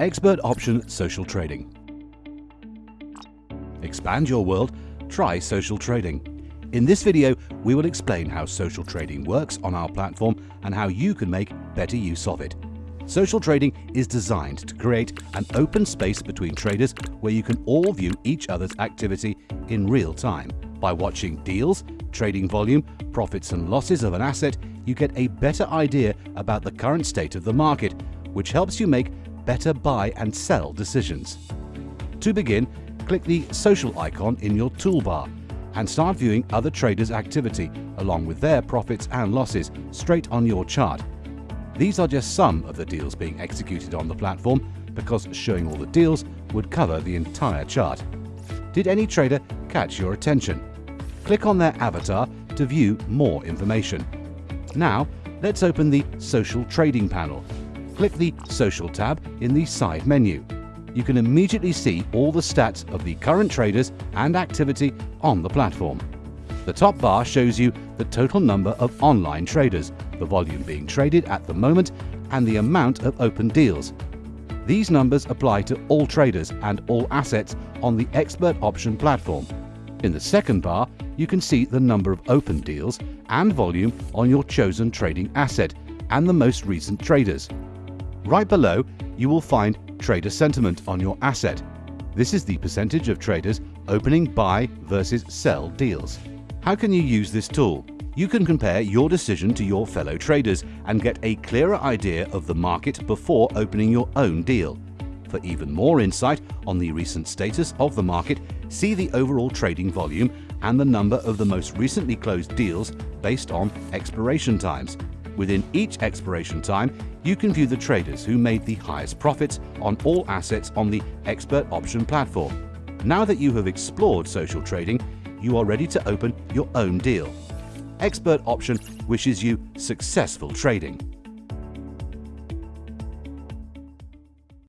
Expert Option Social Trading. Expand your world, try social trading. In this video, we will explain how social trading works on our platform and how you can make better use of it. Social trading is designed to create an open space between traders where you can all view each other's activity in real time. By watching deals, trading volume, profits and losses of an asset, you get a better idea about the current state of the market, which helps you make better buy and sell decisions. To begin, click the social icon in your toolbar and start viewing other traders' activity along with their profits and losses straight on your chart. These are just some of the deals being executed on the platform because showing all the deals would cover the entire chart. Did any trader catch your attention? Click on their avatar to view more information. Now, let's open the Social Trading panel. Click the Social tab in the side menu you can immediately see all the stats of the current traders and activity on the platform. The top bar shows you the total number of online traders, the volume being traded at the moment, and the amount of open deals. These numbers apply to all traders and all assets on the Expert Option platform. In the second bar, you can see the number of open deals and volume on your chosen trading asset and the most recent traders. Right below, you will find trader sentiment on your asset. This is the percentage of traders opening buy versus sell deals. How can you use this tool? You can compare your decision to your fellow traders and get a clearer idea of the market before opening your own deal. For even more insight on the recent status of the market, see the overall trading volume and the number of the most recently closed deals based on expiration times. Within each expiration time, you can view the traders who made the highest profits on all assets on the Expert Option platform. Now that you have explored social trading, you are ready to open your own deal. Expert Option wishes you successful trading.